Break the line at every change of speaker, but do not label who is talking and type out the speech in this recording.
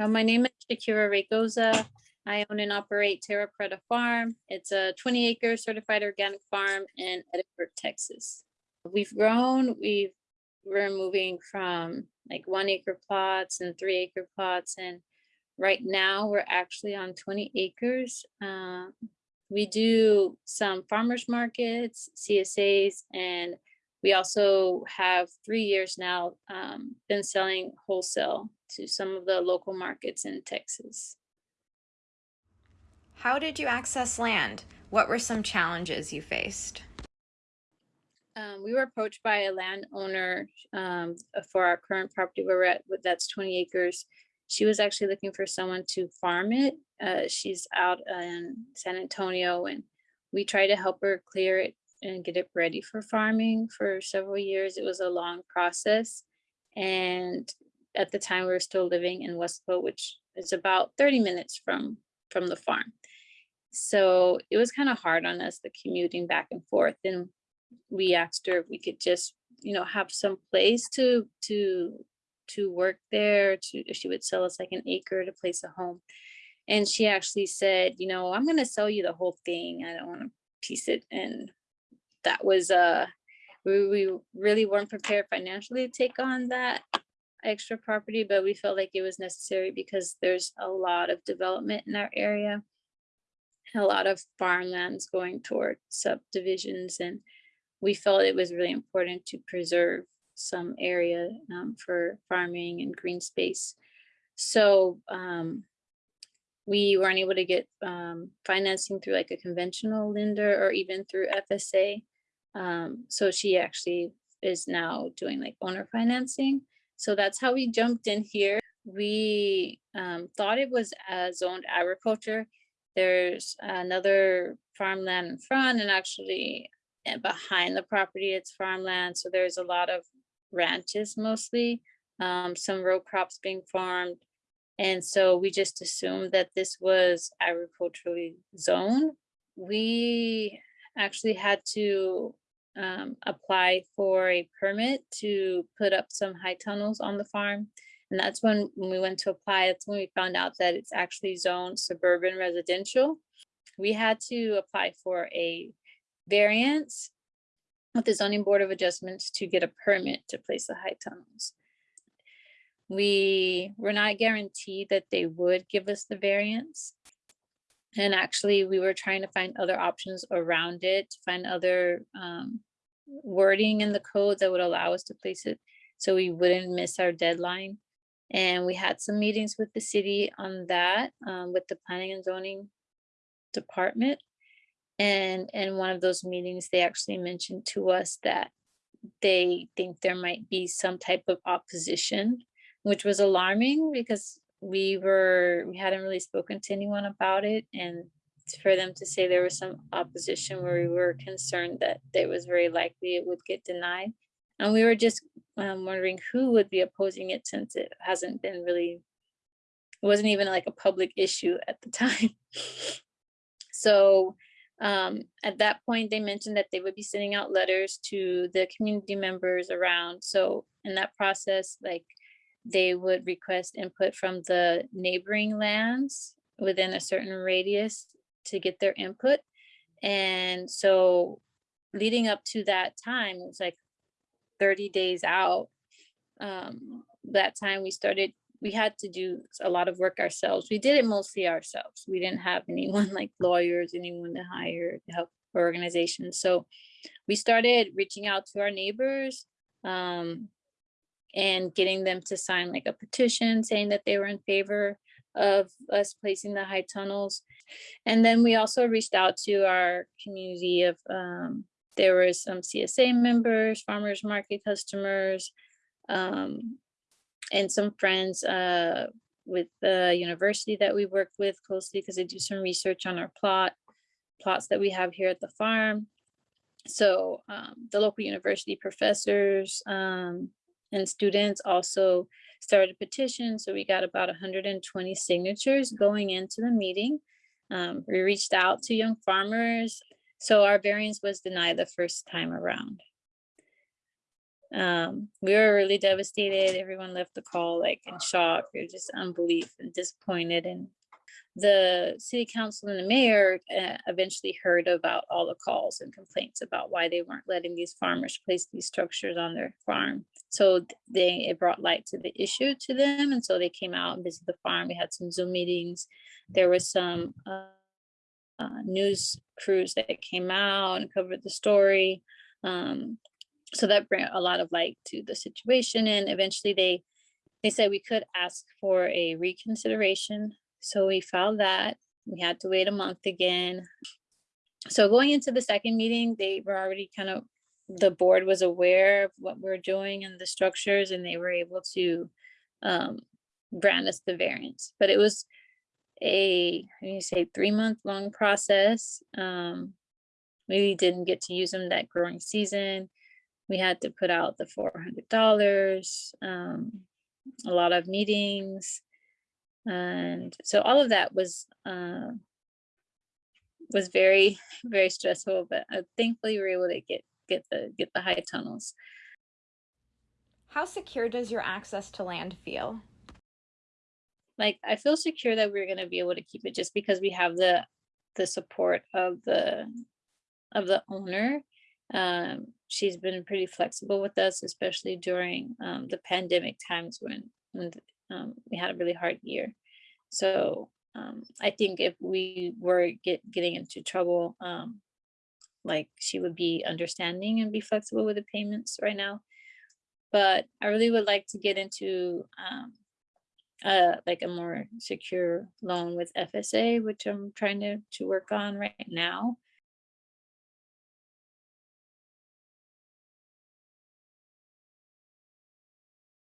Uh, my name is Shakira Raygoza. I own and operate Terra Preta Farm. It's a 20 acre certified organic farm in Edinburg, Texas. We've grown, we've, we're moving from like one acre plots and three acre plots. And right now we're actually on 20 acres. Uh, we do some farmers markets, CSAs, and we also have three years now um, been selling wholesale to some of the local markets in Texas.
How did you access land? What were some challenges you faced?
Um, we were approached by a landowner um, for our current property where we're at, that's 20 acres. She was actually looking for someone to farm it. Uh, she's out in San Antonio and we tried to help her clear it and get it ready for farming for several years. It was a long process. And at the time we were still living in Westfield, which is about 30 minutes from from the farm. So it was kind of hard on us, the commuting back and forth. And we asked her if we could just, you know, have some place to to to work there, to if she would sell us like an acre to place a home. And she actually said, you know, I'm gonna sell you the whole thing. I don't want to piece it. And that was uh we, we really weren't prepared financially to take on that extra property, but we felt like it was necessary because there's a lot of development in our area. A lot of farmlands going toward subdivisions and we felt it was really important to preserve some area um, for farming and green space. So um, we weren't able to get um, financing through like a conventional lender or even through FSA. Um, so she actually is now doing like owner financing. So that's how we jumped in here. We um, thought it was uh, zoned agriculture. There's another farmland in front and actually eh, behind the property, it's farmland. So there's a lot of ranches mostly, um, some row crops being farmed. And so we just assumed that this was agriculturally zoned. We actually had to um, apply for a permit to put up some high tunnels on the farm. And that's when, when we went to apply, that's when we found out that it's actually zoned suburban residential. We had to apply for a variance with the zoning board of adjustments to get a permit to place the high tunnels. We were not guaranteed that they would give us the variance. And actually, we were trying to find other options around it, to find other um, wording in the code that would allow us to place it so we wouldn't miss our deadline. And we had some meetings with the city on that, um, with the planning and zoning department. And in one of those meetings, they actually mentioned to us that they think there might be some type of opposition, which was alarming because we were, we hadn't really spoken to anyone about it. And for them to say there was some opposition where we were concerned that it was very likely it would get denied. And we were just um, wondering who would be opposing it since it hasn't been really, it wasn't even like a public issue at the time. so um, at that point, they mentioned that they would be sending out letters to the community members around. So in that process, like they would request input from the neighboring lands within a certain radius to get their input. And so leading up to that time, it was like 30 days out. Um, that time we started, we had to do a lot of work ourselves. We did it mostly ourselves. We didn't have anyone like lawyers, anyone to hire to help organizations. So we started reaching out to our neighbors um, and getting them to sign like a petition saying that they were in favor of us placing the high tunnels. And then we also reached out to our community of, um, there were some CSA members, farmers market customers, um, and some friends uh, with the university that we work with closely because they do some research on our plot, plots that we have here at the farm. So um, the local university professors um, and students also started a petition. So we got about 120 signatures going into the meeting. Um, we reached out to young farmers. So our variance was denied the first time around. Um, we were really devastated. Everyone left the call like in shock or just unbelief and disappointed. And the city council and the mayor uh, eventually heard about all the calls and complaints about why they weren't letting these farmers place these structures on their farm. So they, it brought light to the issue to them. And so they came out and visited the farm. We had some Zoom meetings. There was some uh, uh, news crews that came out and covered the story. Um, so that brought a lot of light to the situation. And eventually they, they said we could ask for a reconsideration. So we filed that. We had to wait a month again. So going into the second meeting, they were already kind of, the board was aware of what we're doing and the structures and they were able to um, grant us the variance. But it was a, you say, three month long process. Um, we didn't get to use them that growing season. We had to put out the four hundred dollars, um, a lot of meetings. And so all of that was, uh, was very, very stressful, but uh, thankfully we were able to get, get the, get the high tunnels.
How secure does your access to land feel?
like I feel secure that we're gonna be able to keep it just because we have the the support of the of the owner. Um, she's been pretty flexible with us, especially during um, the pandemic times when when um, we had a really hard year. So um, I think if we were get getting into trouble, um, like she would be understanding and be flexible with the payments right now. But I really would like to get into um, uh like a more secure loan with FSA, which I'm trying to to work on right now.